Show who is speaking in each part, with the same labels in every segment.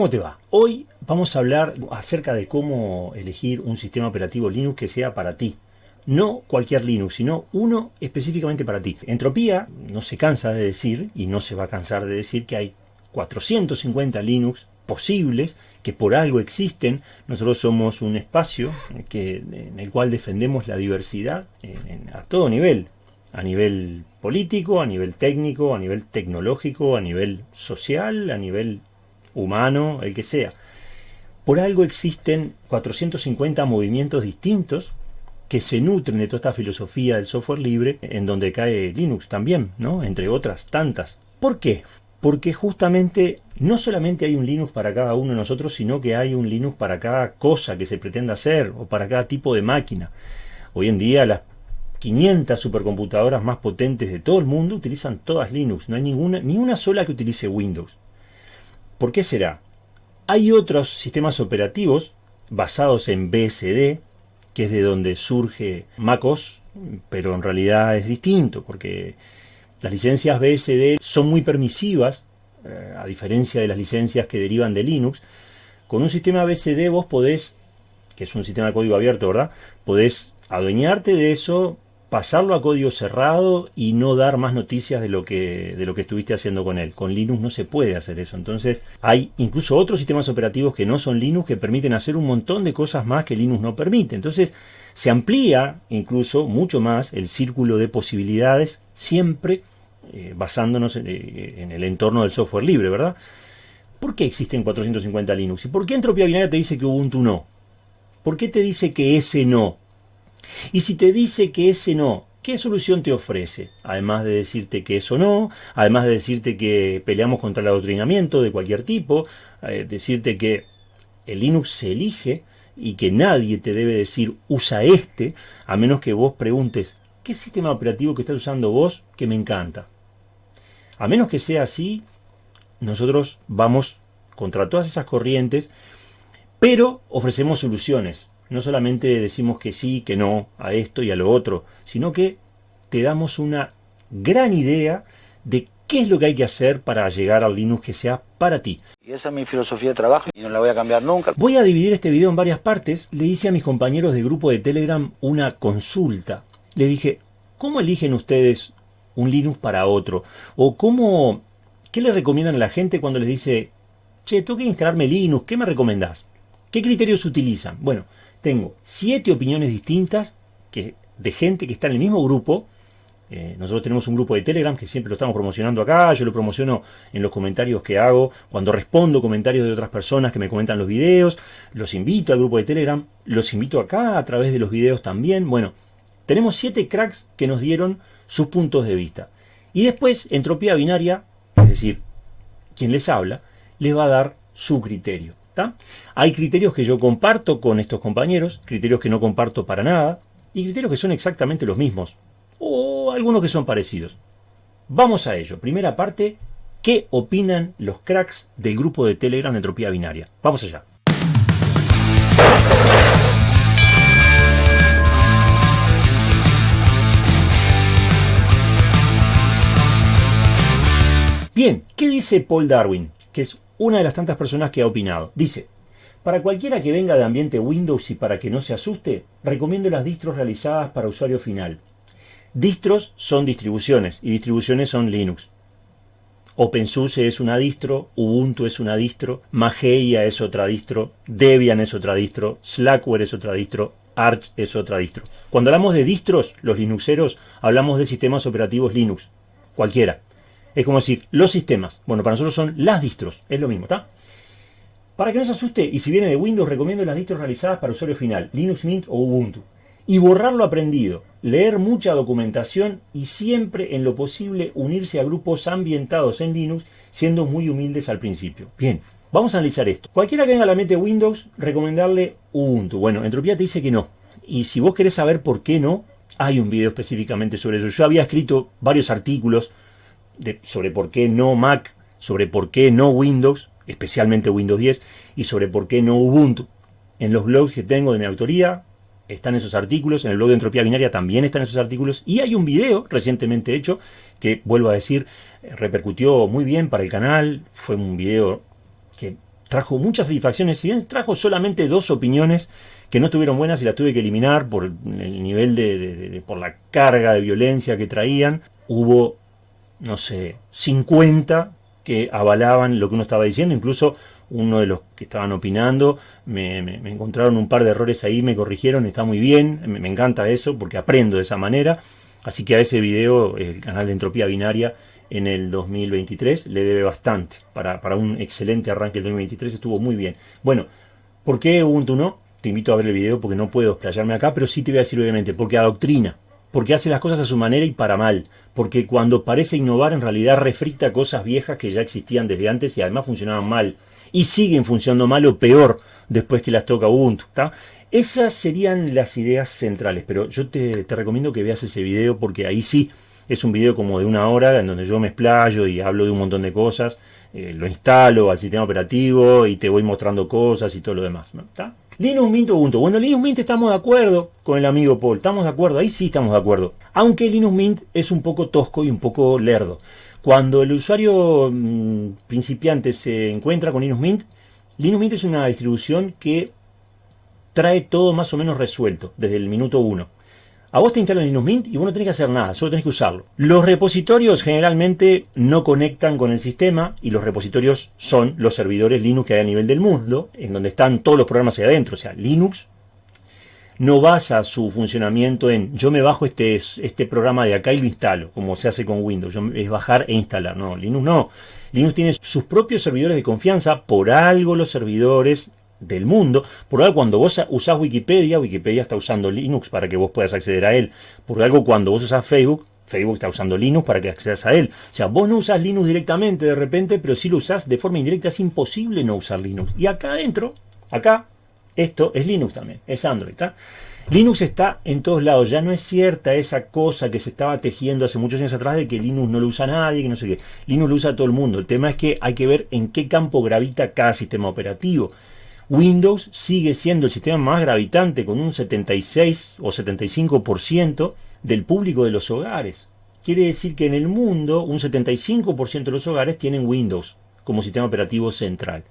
Speaker 1: ¿Cómo te va? Hoy vamos a hablar acerca de cómo elegir un sistema operativo Linux que sea para ti. No cualquier Linux, sino uno específicamente para ti. Entropía no se cansa de decir, y no se va a cansar de decir, que hay 450 Linux posibles que por algo existen. Nosotros somos un espacio en el cual defendemos la diversidad a todo nivel. A nivel político, a nivel técnico, a nivel tecnológico, a nivel social, a nivel humano, el que sea. Por algo existen 450 movimientos distintos que se nutren de toda esta filosofía del software libre, en donde cae Linux también, ¿no? Entre otras tantas. ¿Por qué? Porque justamente no solamente hay un Linux para cada uno de nosotros, sino que hay un Linux para cada cosa que se pretenda hacer o para cada tipo de máquina. Hoy en día las 500 supercomputadoras más potentes de todo el mundo utilizan todas Linux, no hay ninguna, ni una sola que utilice Windows. ¿Por qué será? Hay otros sistemas operativos basados en BSD, que es de donde surge MacOS, pero en realidad es distinto, porque las licencias BSD son muy permisivas, eh, a diferencia de las licencias que derivan de Linux. Con un sistema BSD vos podés, que es un sistema de código abierto, ¿verdad? Podés adueñarte de eso, pasarlo a código cerrado y no dar más noticias de lo que de lo que estuviste haciendo con él. Con Linux no se puede hacer eso. Entonces, hay incluso otros sistemas operativos que no son Linux que permiten hacer un montón de cosas más que Linux no permite. Entonces, se amplía incluso mucho más el círculo de posibilidades siempre eh, basándonos eh, en, el entorno del software libre, ¿verdad? ¿Por qué existen 450 Linux? ¿Y por qué Entropía Binaria te dice que Ubuntu no? ¿Por qué te dice que ese no? Y si te dice que ese no, ¿qué solución te ofrece? Además de decirte que eso no, además de decirte que peleamos contra el adoctrinamiento de cualquier tipo, eh, decirte que el Linux se elige y que nadie te debe decir usa este, a menos que vos preguntes, ¿qué sistema operativo que estás usando vos que me encanta? A menos que sea así, nosotros vamos contra todas esas corrientes, pero ofrecemos soluciones no solamente decimos que sí, que no, a esto y a lo otro, sino que te damos una gran idea de qué es lo que hay que hacer para llegar al Linux que sea para ti.
Speaker 2: Y esa es mi filosofía de trabajo y no la voy a cambiar nunca.
Speaker 1: Voy a dividir este video en varias partes. Le hice a mis compañeros de grupo de Telegram una consulta. Le dije, ¿cómo eligen ustedes un Linux para otro? O cómo, ¿qué le recomiendan a la gente cuando les dice, che, tengo que instalarme Linux, ¿qué me recomendás? ¿Qué criterios utilizan? Bueno, tengo siete opiniones distintas que, de gente que está en el mismo grupo. Eh, nosotros tenemos un grupo de Telegram que siempre lo estamos promocionando acá, yo lo promociono en los comentarios que hago, cuando respondo comentarios de otras personas que me comentan los videos, los invito al grupo de Telegram, los invito acá a través de los videos también. Bueno, tenemos siete cracks que nos dieron sus puntos de vista. Y después, entropía binaria, es decir, quien les habla, les va a dar su criterio. Hay criterios que yo comparto con estos compañeros, criterios que no comparto para nada, y criterios que son exactamente los mismos, o algunos que son parecidos. Vamos a ello. Primera parte, ¿qué opinan los cracks del grupo de Telegram de Entropía Binaria? Vamos allá. Bien, ¿qué dice Paul Darwin? Que es una de las tantas personas que ha opinado. Dice, para cualquiera que venga de ambiente Windows y para que no se asuste, recomiendo las distros realizadas para usuario final. Distros son distribuciones y distribuciones son Linux. OpenSUSE es una distro, Ubuntu es una distro, Mageia es otra distro, Debian es otra distro, Slackware es otra distro, Arch es otra distro. Cuando hablamos de distros, los linuxeros, hablamos de sistemas operativos Linux, cualquiera. Es como decir, los sistemas. Bueno, para nosotros son las distros. Es lo mismo, ¿está? Para que no se asuste, y si viene de Windows, recomiendo las distros realizadas para usuario final, Linux Mint o Ubuntu. Y borrar lo aprendido, leer mucha documentación y siempre en lo posible unirse a grupos ambientados en Linux, siendo muy humildes al principio. Bien, vamos a analizar esto. Cualquiera que venga a la mente Windows, recomendarle Ubuntu. Bueno, Entropía te dice que no. Y si vos querés saber por qué no, hay un video específicamente sobre eso. Yo había escrito varios artículos sobre por qué no Mac, sobre por qué no Windows, especialmente Windows 10, y sobre por qué no Ubuntu. En los blogs que tengo de mi autoría están esos artículos, en el blog de Entropía Binaria también están esos artículos, y hay un video recientemente hecho que, vuelvo a decir, repercutió muy bien para el canal, fue un video que trajo muchas satisfacciones, si bien trajo solamente dos opiniones que no estuvieron buenas y las tuve que eliminar por el nivel de, por la carga de violencia que traían, hubo, no sé, 50 que avalaban lo que uno estaba diciendo, incluso uno de los que estaban opinando, me, encontraron un par de errores ahí, me corrigieron, está muy bien, me, encanta eso porque aprendo de esa manera. Así que a ese video, el canal de Entropía Binaria en el 2023 le debe bastante. Para, para un excelente arranque del 2023 estuvo muy bien. Bueno, ¿por qué Ubuntu no? Te invito a ver el video porque no puedo explayarme acá, pero sí te voy a decir obviamente, porque adoctrina, porque hace las cosas a su manera y para mal, porque cuando parece innovar en realidad refrita cosas viejas que ya existían desde antes y además funcionaban mal y siguen funcionando mal o peor después que las toca Ubuntu. Esas serían las ideas centrales, pero yo te, recomiendo que veas ese video porque ahí sí es un video como de una hora en donde yo me explayo y hablo de un montón de cosas, eh, lo instalo al sistema operativo y te voy mostrando cosas y todo lo demás. Linux Mint Ubuntu. Bueno, Linux Mint estamos de acuerdo con el amigo Paul, estamos de acuerdo, ahí sí estamos de acuerdo. Aunque Linux Mint es un poco tosco y un poco lerdo. Cuando el usuario mm, principiante se encuentra con Linux Mint, Linux Mint es una distribución que trae todo más o menos resuelto desde el minuto 1. A vos te instalan Linux Mint y vos no tenés que hacer nada, solo tenés que usarlo. Los repositorios generalmente no conectan con el sistema y los repositorios son los servidores Linux que hay a nivel del mundo, en donde están todos los programas ahí adentro. O sea, Linux no basa su funcionamiento en yo me bajo este, este programa de acá y lo instalo, como se hace con Windows, es bajar e instalar. No, Linux no. Linux tiene sus propios servidores de confianza, por algo los servidores del mundo, por algo cuando vos usás Wikipedia, Wikipedia está usando Linux para que vos puedas acceder a él, por algo cuando vos usás Facebook, Facebook está usando Linux para que accedas a él. O sea, vos no usás Linux directamente de repente, pero si lo usás de forma indirecta, es imposible no usar Linux. Y acá adentro, acá, esto es Linux también, es Android. Linux está en todos lados, ya no es cierta esa cosa que se estaba tejiendo hace muchos años atrás de que Linux no lo usa nadie, que no sé qué. Linux lo usa todo el mundo. El tema es que hay que ver en qué campo gravita cada sistema operativo. Windows sigue siendo el sistema más gravitante con un 76 o 75% del público de los hogares. Quiere decir que en el mundo un 75% de los hogares tienen Windows como sistema operativo central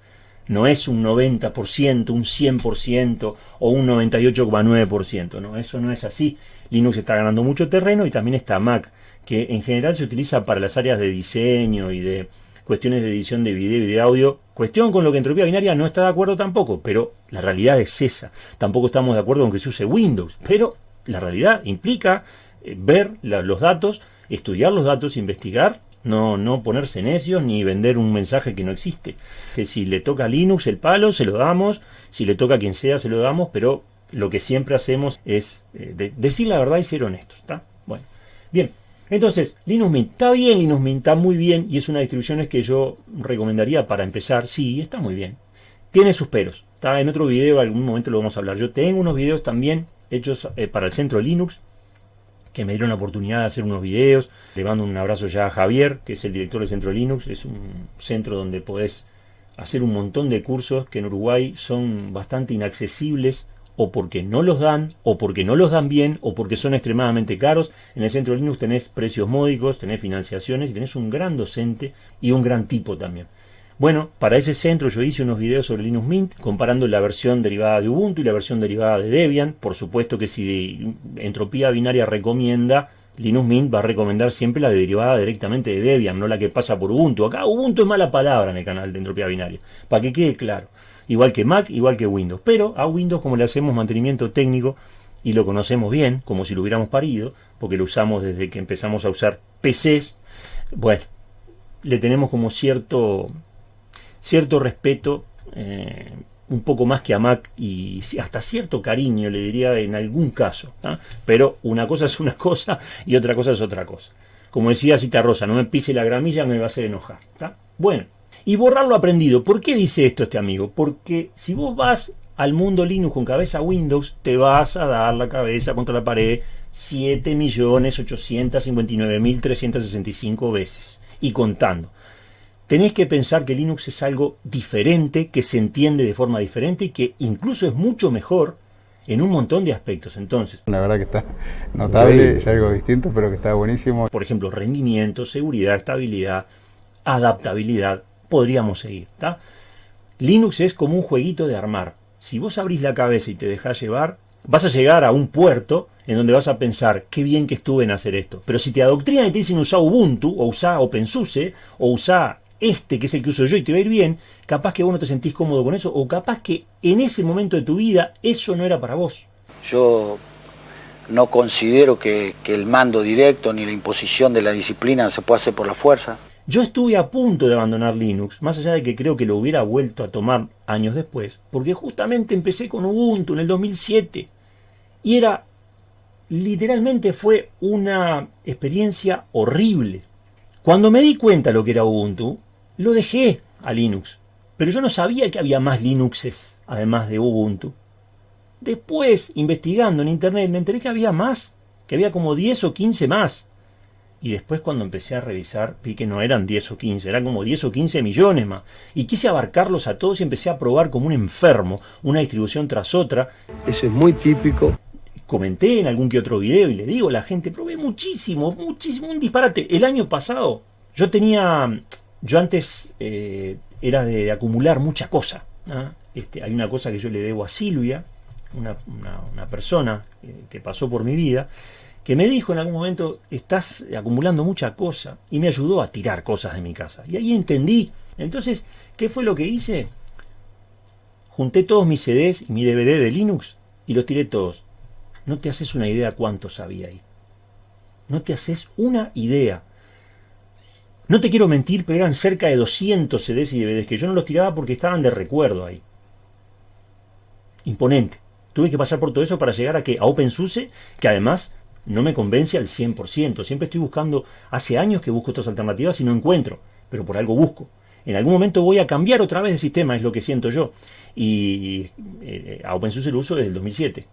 Speaker 1: no es un 90%, un 100% o un 98,9%, no, eso no es así. Linux está ganando mucho terreno y también está Mac, que en general se utiliza para las áreas de diseño y de cuestiones de edición de video y de audio, cuestión con lo que Entropía Binaria no está de acuerdo tampoco, pero la realidad es esa. Tampoco estamos de acuerdo con que se use Windows, pero la realidad implica eh, ver los datos, estudiar los datos, investigar no, no ponerse necios ni vender un mensaje que no existe. Que si le toca a Linux el palo, se lo damos, si le toca a quien sea, se lo damos, pero lo que siempre hacemos es eh, decir la verdad y ser honestos. ¿está? Bueno, bien. Entonces, Linux Mint, está bien, Linux Mint está muy bien y es una distribución que yo recomendaría para empezar. Sí, está muy bien. Tiene sus peros. Está en otro video, algún momento lo vamos a hablar. Yo tengo unos videos también hechos eh, para el centro Linux que me dieron la oportunidad de hacer unos videos. Le mando un abrazo ya a Javier, que es el director del Centro Linux. Es un centro donde podés hacer un montón de cursos que en Uruguay son bastante inaccesibles o porque no los dan, o porque no los dan bien, o porque son extremadamente caros. En el Centro Linux tenés precios módicos, tenés financiaciones y tenés un gran docente y un gran tipo también. Bueno, para ese centro yo hice unos videos sobre Linux Mint, comparando la versión derivada de Ubuntu y la versión derivada de Debian. Por supuesto que si Entropía Binaria recomienda, Linux Mint va a recomendar siempre la derivada directamente de Debian, no la que pasa por Ubuntu. Acá Ubuntu es mala palabra en el canal de Entropía Binaria, para que quede claro. Igual que Mac, igual que Windows. Pero a Windows como le hacemos mantenimiento técnico y lo conocemos bien, como si lo hubiéramos parido, porque lo usamos desde que empezamos a usar PCs, bueno, le tenemos como cierto cierto respeto, eh, un poco más que a Mac y hasta cierto cariño, le diría en algún caso. Pero una cosa es una cosa y otra cosa es otra cosa. Como decía Cita Rosa, no me pise la gramilla, me va a hacer enojar. Bueno, y borrar lo aprendido. ¿Por qué dice esto este amigo? Porque si vos vas al mundo Linux con cabeza Windows, te vas a dar la cabeza contra la pared 7.859.365 veces. Y contando tenés que pensar que Linux es algo diferente, que se entiende de forma diferente y que incluso es mucho mejor en un montón de aspectos. Entonces,
Speaker 3: la verdad que está notable, es algo distinto, pero que está buenísimo.
Speaker 1: Por ejemplo, rendimiento, seguridad, estabilidad, adaptabilidad, podríamos seguir. Linux es como un jueguito de armar. Si vos abrís la cabeza y te dejás llevar, vas a llegar a un puerto en donde vas a pensar, qué bien que estuve en hacer esto. Pero si te adoctrinan y te dicen usá Ubuntu, o usá OpenSUSE, o usá este que es el que uso yo y te va a ir bien, capaz que vos no te sentís cómodo con eso, o capaz que en ese momento de tu vida eso no era para vos.
Speaker 2: Yo no considero que, que el mando directo ni la imposición de la disciplina se pueda hacer por la fuerza.
Speaker 1: Yo estuve a punto de abandonar Linux, más allá de que creo que lo hubiera vuelto a tomar años después, porque justamente empecé con Ubuntu en el 2007 y era literalmente fue una experiencia horrible. Cuando me di cuenta lo que era Ubuntu, lo dejé a Linux, pero yo no sabía que había más Linuxes además de Ubuntu. Después, investigando en internet, me enteré que había más, que había como 10 o 15 más. Y después cuando empecé a revisar vi que no eran 10 o 15, eran como 10 o 15 millones más. Y quise abarcarlos a todos y empecé a probar como un enfermo, una distribución tras otra.
Speaker 4: Eso es muy típico.
Speaker 1: Comenté en algún que otro video y le digo a la gente, probé muchísimo, muchísimo, un disparate. El año pasado yo tenía, yo antes eh, era de, acumular mucha cosa. ¿ah? Este, hay una cosa que yo le debo a Silvia, una, una, persona que pasó por mi vida, que me dijo en algún momento, estás acumulando mucha cosa, y me ayudó a tirar cosas de mi casa. Y ahí entendí. Entonces, ¿qué fue lo que hice? Junté todos mis CDs y mi DVD de Linux y los tiré todos. No te haces una idea cuántos había ahí. No te haces una idea. No te quiero mentir, pero eran cerca de 200 CDs y DVDs que yo no los tiraba porque estaban de recuerdo ahí. Imponente. Tuve que pasar por todo eso para llegar a que a OpenSUSE, que además no me convence al 100%. Siempre estoy buscando, hace años que busco otras alternativas y no encuentro, pero por algo busco. En algún momento voy a cambiar otra vez de sistema, es lo que siento yo. Y eh, a OpenSUSE lo uso desde el 2007.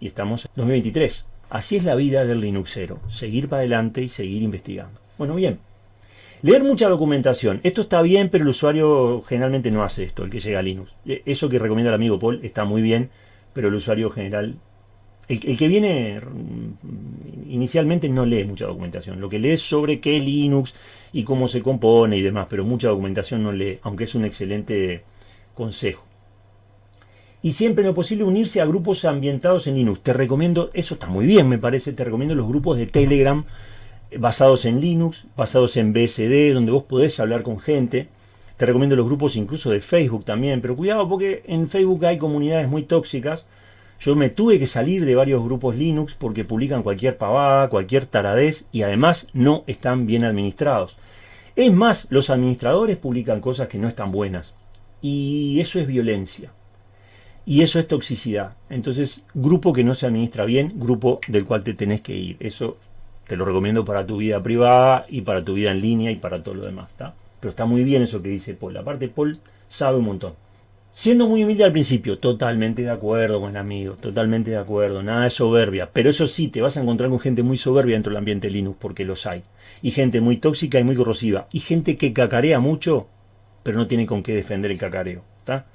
Speaker 1: Y estamos en 2023. Así es la vida del Linuxero. Seguir para adelante y seguir investigando. Bueno, bien. Leer mucha documentación. Esto está bien, pero el usuario generalmente no hace esto, el que llega a Linux. E, eso que recomienda el amigo Paul está muy bien, pero el usuario general el, que viene mm, inicialmente no lee mucha documentación. Lo que lee es sobre qué Linux y cómo se compone y demás, pero mucha documentación no lee, aunque es un excelente consejo. Y siempre en lo posible unirse a grupos ambientados en Linux. Te recomiendo, eso está muy bien me parece, te recomiendo los grupos de Telegram basados en Linux, basados en BSD, donde vos podés hablar con gente. Te recomiendo los grupos incluso de Facebook también, pero cuidado porque en Facebook hay comunidades muy tóxicas yo me tuve que salir de varios grupos Linux porque publican cualquier pavada, cualquier taradez y además no están bien administrados. Es más, los administradores publican cosas que no están buenas. Y eso es violencia. Y eso es toxicidad. Entonces, grupo que no se administra bien, grupo del cual te tenés que ir. Eso te lo recomiendo para tu vida privada y para tu vida en línea y para todo lo demás. Pero está muy bien eso que dice Paul. Aparte, Paul sabe un montón. Siendo muy humilde al principio, totalmente de acuerdo, buen amigo, totalmente de acuerdo, nada de soberbia, pero eso sí, te vas a encontrar con gente muy soberbia dentro del ambiente Linux, porque los hay, y gente muy tóxica y muy corrosiva, y gente que cacarea mucho, pero no tiene con qué defender el cacareo, ¿está?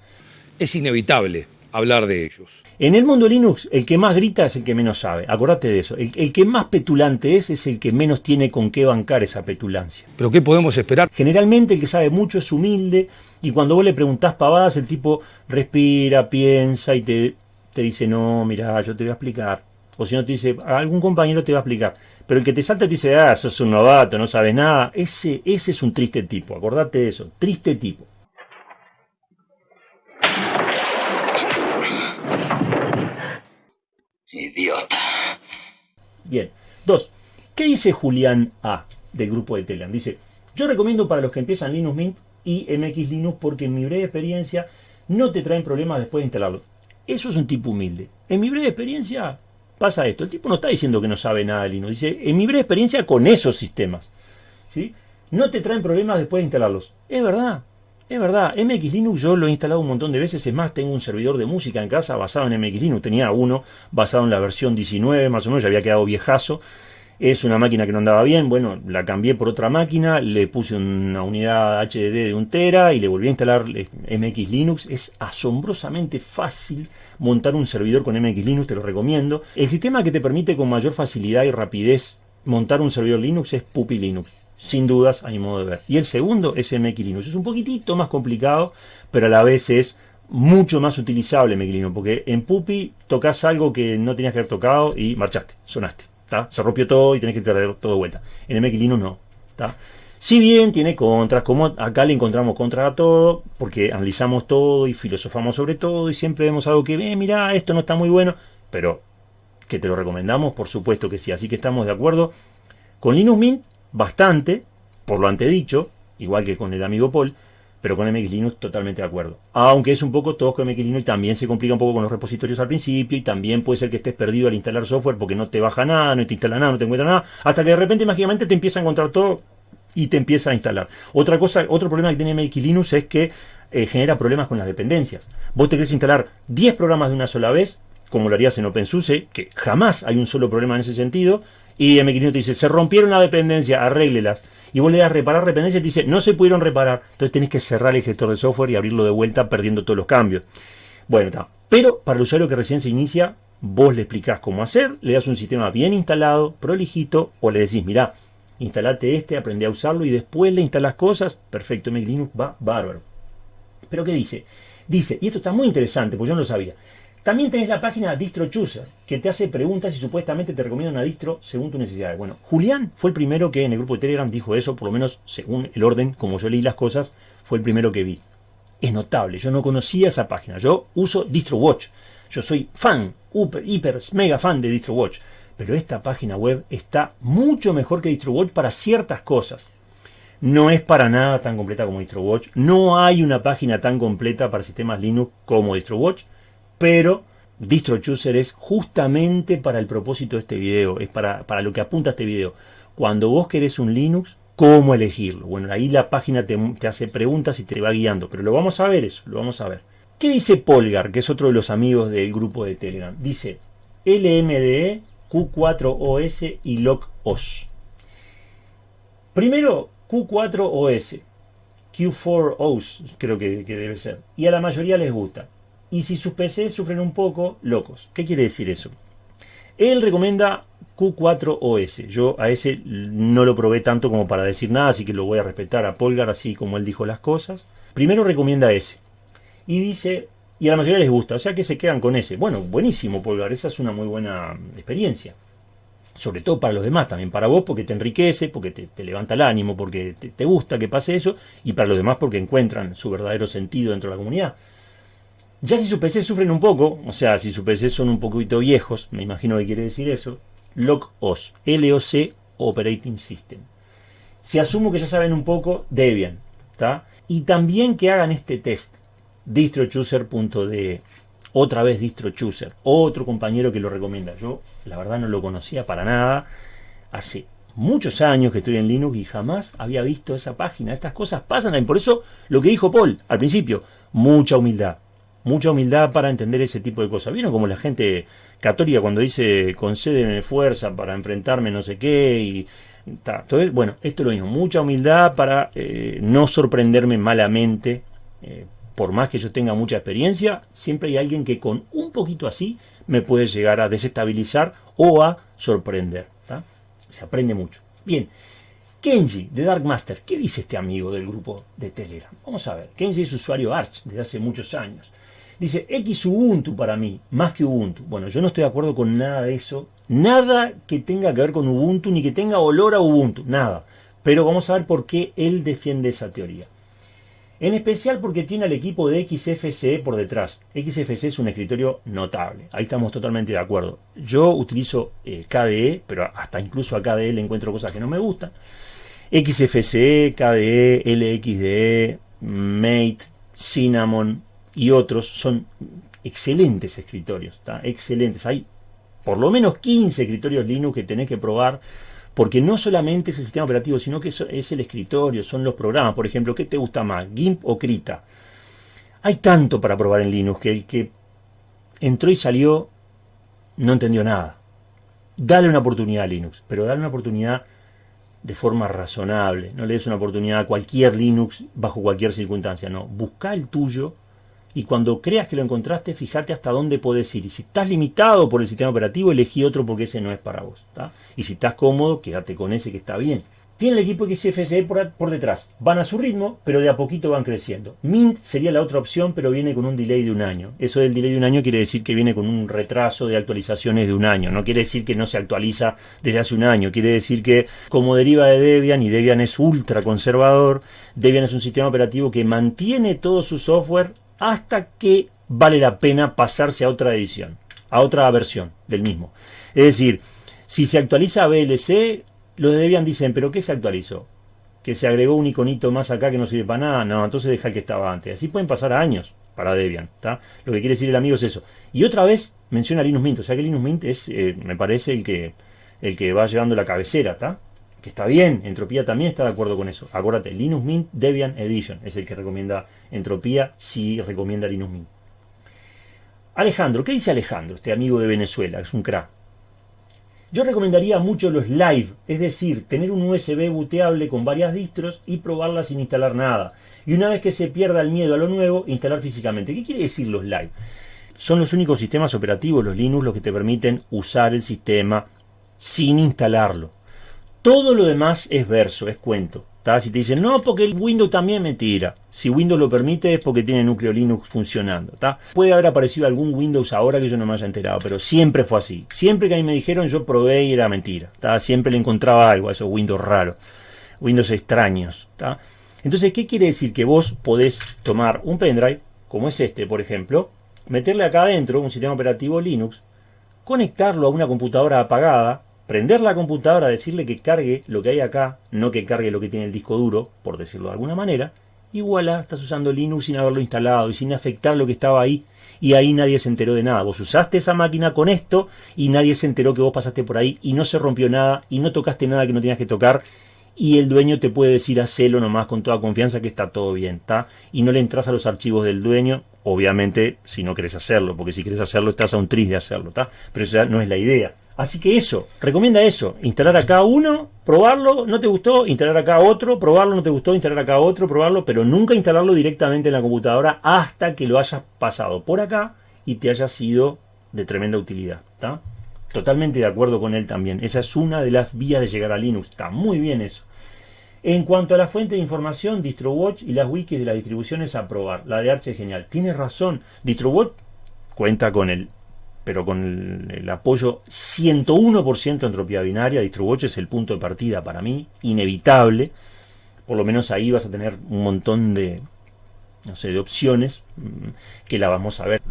Speaker 5: Es inevitable hablar de ellos.
Speaker 1: En el mundo Linux, el que más grita es el que menos sabe. Acordate de eso. El, el, que más petulante es, es el que menos tiene con qué bancar esa petulancia.
Speaker 5: ¿Pero qué podemos esperar?
Speaker 1: Generalmente el que sabe mucho es humilde, y cuando vos le preguntás pavadas, el tipo respira, piensa y te, te dice, no, mira, yo te voy a explicar. O si no te dice, algún compañero te va a explicar. Pero el que te salta te dice, ah, sos un novato, no sabes nada. Ese, ese es un triste tipo, acordate de eso, triste tipo.
Speaker 6: Idiota.
Speaker 1: Bien. Dos. ¿Qué dice Julián A del grupo de Telegram? Dice, yo recomiendo para los que empiezan Linux Mint y MX Linux porque en mi breve experiencia no te traen problemas después de instalarlo. Eso es un tipo humilde. En mi breve experiencia pasa esto. El tipo no está diciendo que no sabe nada de Linux. Dice, en mi breve experiencia con esos sistemas. ¿sí? No te traen problemas después de instalarlos. Es verdad. Es verdad, MX Linux yo lo he instalado un montón de veces, es más, tengo un servidor de música en casa basado en MX Linux, tenía uno basado en la versión 19 más o menos, ya había quedado viejazo, es una máquina que no andaba bien, bueno, la cambié por otra máquina, le puse una unidad HDD de un tera y le volví a instalar MX Linux. Es asombrosamente fácil montar un servidor con MX Linux, te lo recomiendo. El sistema que te permite con mayor facilidad y rapidez montar un servidor Linux es Puppy Linux. sin dudas, a mi modo de ver. Y el segundo es MX Linux. Es un poquitito más complicado, pero a la vez es mucho más utilizable MX Linux, porque en Pupi tocas algo que no tenías que haber tocado y marchaste, sonaste. Se rompió todo y tenés que traer todo de vuelta. En MX Linux no. Si bien tiene contras, como acá le encontramos contra a todo, porque analizamos todo y filosofamos sobre todo y siempre vemos algo que, eh, mira, esto no está muy bueno, pero que te lo recomendamos, por supuesto que sí. Así que estamos de acuerdo con Linux Mint bastante, por lo antedicho, igual que con el amigo Paul, pero con MX Linux totalmente de acuerdo. Aunque es un poco todo con MX Linux y también se complica un poco con los repositorios al principio y también puede ser que estés perdido al instalar software porque no te baja nada, no te instala nada, no te encuentra nada, hasta que de repente mágicamente te empieza a encontrar todo y te empieza a instalar. Otra cosa, otro problema que tiene MX Linux es que eh, genera problemas con las dependencias. Vos te querés instalar 10 programas de una sola vez, como lo harías en OpenSUSE, que jamás hay un solo problema en ese sentido, y MX Linux te dice, se rompieron la dependencia, arréglelas. Y vos le das reparar dependencias y dice, no se pudieron reparar. Entonces tenés que cerrar el gestor de software y abrirlo de vuelta perdiendo todos los cambios. Bueno, está. Pero para el usuario que recién se inicia, vos le explicás cómo hacer, le das un sistema bien instalado, prolijito, o le decís, mira, instalate este, aprende a usarlo y después le instalas cosas, perfecto, MX Linux va bárbaro. Pero ¿qué dice? Dice, y esto está muy interesante, pues yo no lo sabía. También tenés la página Distro Chooser, que te hace preguntas y supuestamente te recomienda una distro según tus necesidades. Bueno, Julián fue el primero que en el grupo de Telegram dijo eso, por lo menos según el orden, como yo leí las cosas, fue el primero que vi. Es notable, yo no conocía esa página. Yo uso DistroWatch. Yo soy fan, hiper, mega fan de DistroWatch. Pero esta página web está mucho mejor que DistroWatch para ciertas cosas. No es para nada tan completa como DistroWatch. No hay una página tan completa para sistemas Linux como DistroWatch pero DistroChooser es justamente para el propósito de este video, es para, lo que apunta este video. Cuando vos querés un Linux, ¿cómo elegirlo? Bueno, ahí la página te, hace preguntas y te va guiando, pero lo vamos a ver eso, lo vamos a ver. ¿Qué dice Polgar, que es otro de los amigos del grupo de Telegram? Dice LMDE, Q4OS y LOCOS. Primero, Q4OS, Q4OS creo que, que debe ser, y a la mayoría les gusta y si sus PC sufren un poco, locos. ¿Qué quiere decir eso? Él recomienda Q4OS. Yo a ese no lo probé tanto como para decir nada, así que lo voy a respetar a Polgar así como él dijo las cosas. Primero recomienda ese. Y dice, y a la mayoría les gusta, o sea que se quedan con ese. Bueno, buenísimo Polgar, esa es una muy buena experiencia. Sobre todo para los demás, también para vos porque te enriquece, porque te, levanta el ánimo, porque te, te gusta que pase eso, y para los demás porque encuentran su verdadero sentido dentro de la comunidad. Ya si sus PC sufren un poco, o sea, si sus PC son un poquito viejos, me imagino que quiere decir eso, LOC-OS, LOC Operating System. Si asumo que ya saben un poco, Debian, ¿está? Y también que hagan este test, distrochooser.de, otra vez distrochooser, otro compañero que lo recomienda. Yo, la verdad, no lo conocía para nada. Hace muchos años que estoy en Linux y jamás había visto esa página. Estas cosas pasan. Y por eso lo que dijo Paul al principio, mucha humildad mucha humildad para entender ese tipo de cosas. ¿Vieron como la gente católica cuando dice concédeme fuerza para enfrentarme no sé qué? Y, Entonces, bueno, esto es lo mismo, mucha humildad para eh, no sorprenderme malamente. Eh, por más que yo tenga mucha experiencia, siempre hay alguien que con un poquito así me puede llegar a desestabilizar o a sorprender. Se aprende mucho. Bien, Kenji de Dark Master, ¿qué dice este amigo del grupo de Telegram? Vamos a ver, Kenji es usuario Arch desde hace muchos años. Dice, X Ubuntu para mí, más que Ubuntu. Bueno, yo no estoy de acuerdo con nada de eso. Nada que tenga que ver con Ubuntu, ni que tenga olor a Ubuntu, nada. Pero vamos a ver por qué él defiende esa teoría. En especial porque tiene al equipo de XFCE por detrás. XFCE es un escritorio notable. Ahí estamos totalmente de acuerdo. Yo utilizo eh, KDE, pero hasta incluso a KDE le encuentro cosas que no me gustan. XFCE, KDE, LXDE, Mate, Cinnamon, y otros son excelentes escritorios, excelentes. Hay por lo menos 15 escritorios Linux que tenés que probar, porque no solamente es el sistema operativo, sino que es el escritorio, son los programas. Por ejemplo, ¿qué te gusta más, GIMP o Krita? Hay tanto para probar en Linux que el que entró y salió no entendió nada. Dale una oportunidad a Linux, pero dale una oportunidad de forma razonable. No le des una oportunidad a cualquier Linux bajo cualquier circunstancia, no. Busca el tuyo y cuando creas que lo encontraste, fíjate hasta dónde puedes ir. Y si estás limitado por el sistema operativo, elegí otro porque ese no es para vos. Y si estás cómodo, quédate con ese que está bien. Tiene el equipo XFCE por, por, detrás. Van a su ritmo, pero de a poquito van creciendo. Mint sería la otra opción, pero viene con un delay de un año. Eso del delay de un año quiere decir que viene con un retraso de actualizaciones de un año. No quiere decir que no se actualiza desde hace un año. Quiere decir que como deriva de Debian, y Debian es ultra conservador, Debian es un sistema operativo que mantiene todo su software hasta que vale la pena pasarse a otra edición, a otra versión del mismo. Es decir, si se actualiza a VLC, los de Debian dicen, ¿pero qué se actualizó? Que se agregó un iconito más acá que no sirve para nada. No, entonces deja el que estaba antes. Así pueden pasar años para Debian. ¿está? Lo que quiere decir el amigo es eso. Y otra vez menciona Linux Mint. O sea que Linux Mint es, eh, me parece, el que, el que va llevando la cabecera. ¿está? Que está bien. Entropía también está de acuerdo con eso. Acuérdate, Linux Mint Debian Edition es el que recomienda Entropía si recomienda Linux Mint. Alejandro, ¿qué dice Alejandro? Este amigo de Venezuela, es un crack. Yo recomendaría mucho los live, es decir, tener un USB booteable con varias distros y probarla sin instalar nada. Y una vez que se pierda el miedo a lo nuevo, instalar físicamente. ¿Qué quiere decir los live? Son los únicos sistemas operativos, los Linux, los que te permiten usar el sistema sin instalarlo. Todo lo demás es verso, es cuento. Si te dicen, no, porque el Windows también me tira. Si Windows lo permite es porque tiene núcleo Linux funcionando. Puede haber aparecido algún Windows ahora que yo no me haya enterado, pero siempre fue así. Siempre que a mí me dijeron, yo probé y era mentira. Siempre le encontraba algo a esos Windows raros, Windows extraños. Entonces, ¿qué quiere decir? Que vos podés tomar un pendrive, como es este, por ejemplo, meterle acá adentro un sistema operativo Linux, conectarlo a una computadora apagada, prender la computadora, decirle que cargue lo que hay acá, no que cargue lo que tiene el disco duro, por decirlo de alguna manera, y voilà, estás usando Linux sin haberlo instalado y sin afectar lo que estaba ahí, y ahí nadie se enteró de nada. Vos usaste esa máquina con esto y nadie se enteró que vos pasaste por ahí y no se rompió nada y no tocaste nada que no tenías que tocar y el dueño te puede decir hacelo nomás con toda confianza que está todo bien, ¿está? Y no le entras a los archivos del dueño, obviamente si no querés hacerlo, porque si querés hacerlo estás a un tris de hacerlo, ¿está? Pero esa no es la idea. Así que eso, recomienda eso, instalar acá uno, probarlo, no te gustó, instalar acá otro, probarlo, no te gustó, instalar acá otro, probarlo, pero nunca instalarlo directamente en la computadora hasta que lo hayas pasado por acá y te haya sido de tremenda utilidad. ¿está? Totalmente de acuerdo con él también. Esa es una de las vías de llegar a Linux. Está muy bien eso. En cuanto a la fuente de información, DistroWatch y las wikis de las distribuciones a probar. La de Arch es genial. Tiene razón. DistroWatch cuenta con el pero con el, apoyo 101% entropía binaria, DistroWatch es el punto de partida para mí, inevitable. Por lo menos ahí vas a tener un montón de, no sé, de opciones mm, que la vamos a ver.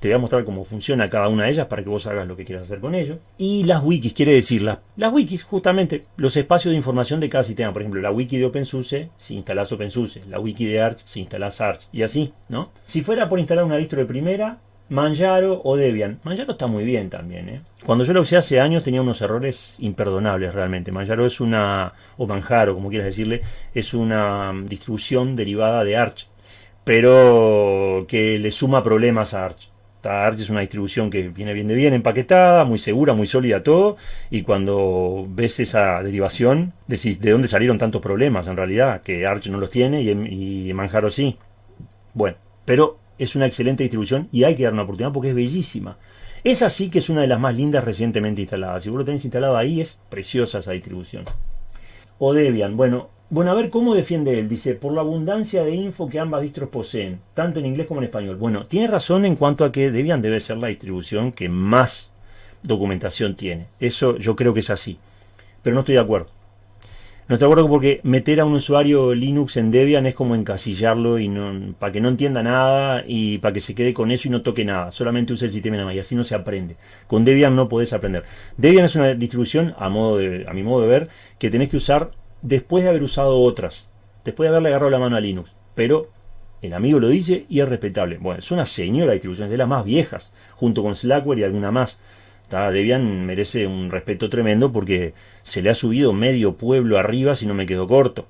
Speaker 1: Te voy a mostrar cómo funciona cada una de ellas para que vos hagas lo que quieras hacer con ello. Y las wikis, quiere decir, las, las wikis, justamente, los espacios de información de cada sistema. Por ejemplo, la wiki de OpenSUSE, si instalás OpenSUSE. La wiki de Arch, si instalás Arch. Y así, ¿no? Si fuera por instalar una distro de primera, Manjaro o Debian. Manjaro está muy bien también. ¿eh? Cuando yo lo usé hace años tenía unos errores imperdonables realmente. Manjaro es una, o Manjaro como quieras decirle, es una distribución derivada de Arch, pero que le suma problemas a Arch. Arch es una distribución que viene bien de bien empaquetada, muy segura, muy sólida todo, y cuando ves esa derivación, decís, ¿de dónde salieron tantos problemas en realidad? Que Arch no los tiene y Manjaro sí. Bueno, pero es una excelente distribución y hay que dar una oportunidad porque es bellísima. Es así que es una de las más lindas recientemente instaladas. Si vos lo tenés instalado ahí, es preciosa esa distribución. O Debian, bueno, bueno, a ver cómo defiende él. Dice, por la abundancia de info que ambas distros poseen, tanto en inglés como en español. Bueno, tiene razón en cuanto a que Debian debe ser la distribución que más documentación tiene. Eso yo creo que es así. Pero no estoy de acuerdo. No estoy de acuerdo porque meter a un usuario Linux en Debian es como encasillarlo y no, para que no entienda nada y para que se quede con eso y no toque nada. Solamente use el sistema nada más y así no se aprende. Con Debian no podés aprender. Debian es una distribución, a, modo de, a mi modo de ver, que tenés que usar después de haber usado otras. Después de haberle agarrado la mano a Linux. Pero el amigo lo dice y es respetable. Bueno, es una señora distribución, es de las más viejas, junto con Slackware y alguna más. Debian merece un respeto tremendo porque se le ha subido medio pueblo arriba si no me quedo corto.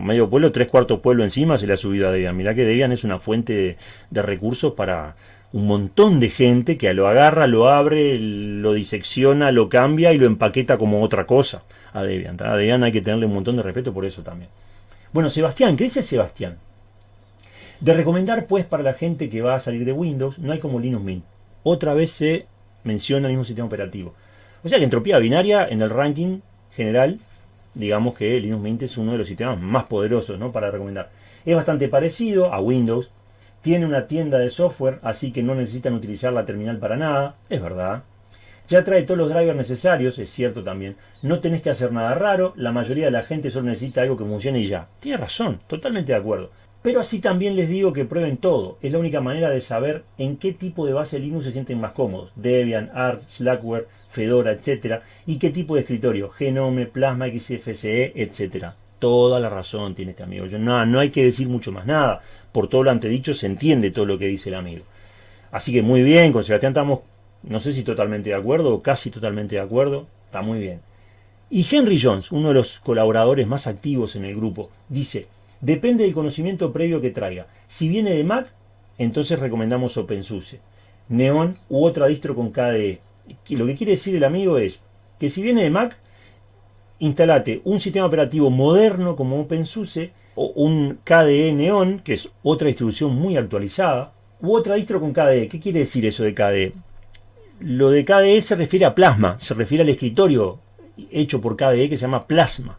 Speaker 1: Medio pueblo, tres cuartos pueblo encima se le ha subido a Debian. Mirá que Debian es una fuente de, recursos para un montón de gente que lo agarra, lo abre, lo disecciona, lo cambia y lo empaqueta como otra cosa a Debian. A Debian hay que tenerle un montón de respeto por eso también. Bueno, Sebastián, ¿qué dice Sebastián? De recomendar pues para la gente que va a salir de Windows, no hay como Linux Mint. Otra vez se menciona el mismo sistema operativo. O sea que entropía binaria en el ranking general digamos que Linux Mint es uno de los sistemas más poderosos ¿no? para recomendar. Es bastante parecido a Windows, tiene una tienda de software, así que no necesitan utilizar la terminal para nada, es verdad. Ya trae todos los drivers necesarios, es cierto también. No tenés que hacer nada raro, la mayoría de la gente solo necesita algo que funcione y ya. Tiene razón, totalmente de acuerdo. Pero así también les digo que prueben todo. Es la única manera de saber en qué tipo de base Linux se sienten más cómodos. Debian, Arch, Slackware, Fedora, etc. Y qué tipo de escritorio. Genome, Plasma, XFCE, etc. Toda la razón tiene este amigo. Yo, no, no hay que decir mucho más nada. Por todo lo antedicho se entiende todo lo que dice el amigo. Así que muy bien, con Sebastián estamos, no sé si totalmente de acuerdo o casi totalmente de acuerdo. Está muy bien. Y Henry Jones, uno de los colaboradores más activos en el grupo, dice... Depende del conocimiento previo que traiga. Si viene de Mac, entonces recomendamos OpenSUSE, Neon u otra distro con KDE. Lo que quiere decir el amigo es que si viene de Mac, instalate un sistema operativo moderno como OpenSUSE o un KDE Neon, que es otra distribución muy actualizada, u otra distro con KDE. ¿Qué quiere decir eso de KDE? Lo de KDE se refiere a Plasma, se refiere al escritorio hecho por KDE que se llama Plasma.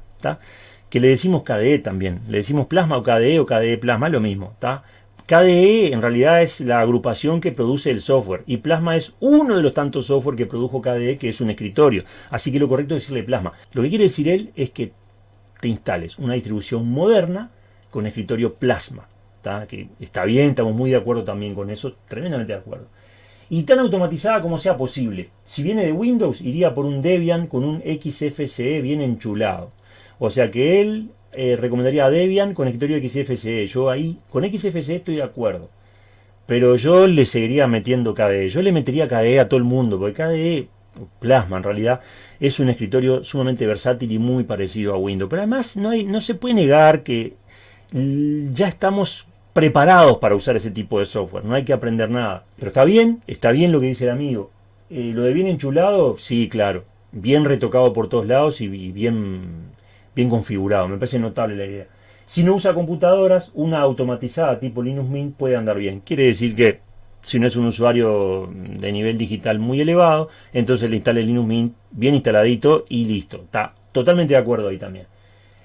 Speaker 1: Que le decimos KDE también. Le decimos plasma o KDE o KDE plasma, lo mismo. ¿está? KDE en realidad es la agrupación que produce el software y Plasma es uno de los tantos software que produjo KDE que es un escritorio. Así que lo correcto es decirle Plasma. Lo que quiere decir él es que te instales una distribución moderna con escritorio Plasma. Que está bien, estamos muy de acuerdo también con eso, tremendamente de acuerdo. Y tan automatizada como sea posible. Si viene de Windows, iría por un Debian con un XFCE bien enchulado. O sea que él eh, recomendaría a Debian con escritorio XFCE. Yo ahí, con XFCE estoy de acuerdo. Pero yo le seguiría metiendo KDE. Yo le metería KDE a todo el mundo, porque KDE, Plasma en realidad, es un escritorio sumamente versátil y muy parecido a Windows. Pero además no, hay, no se puede negar que ya estamos preparados para usar ese tipo de software. No hay que aprender nada. Pero está bien, está bien lo que dice el amigo. Eh, lo de bien enchulado, sí, claro. Bien retocado por todos lados y bien bien configurado. Me parece notable la idea. Si no usa computadoras, una automatizada tipo Linux Mint puede andar bien. Quiere decir que si no es un usuario de nivel digital muy elevado, entonces le instale Linux Mint bien instaladito y listo. Está totalmente de acuerdo ahí también.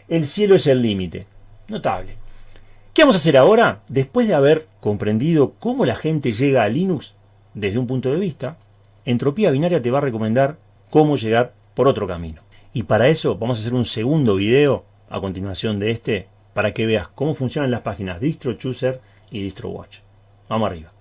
Speaker 1: El cielo es el límite. Notable. ¿Qué vamos a hacer ahora? Después de haber comprendido cómo la gente llega a Linux desde un punto de vista, Entropía Binaria te va a recomendar cómo llegar por otro camino. Y para eso vamos a hacer un segundo video a continuación de este para que veas cómo funcionan las páginas DistroChooser y DistroWatch. Vamos arriba.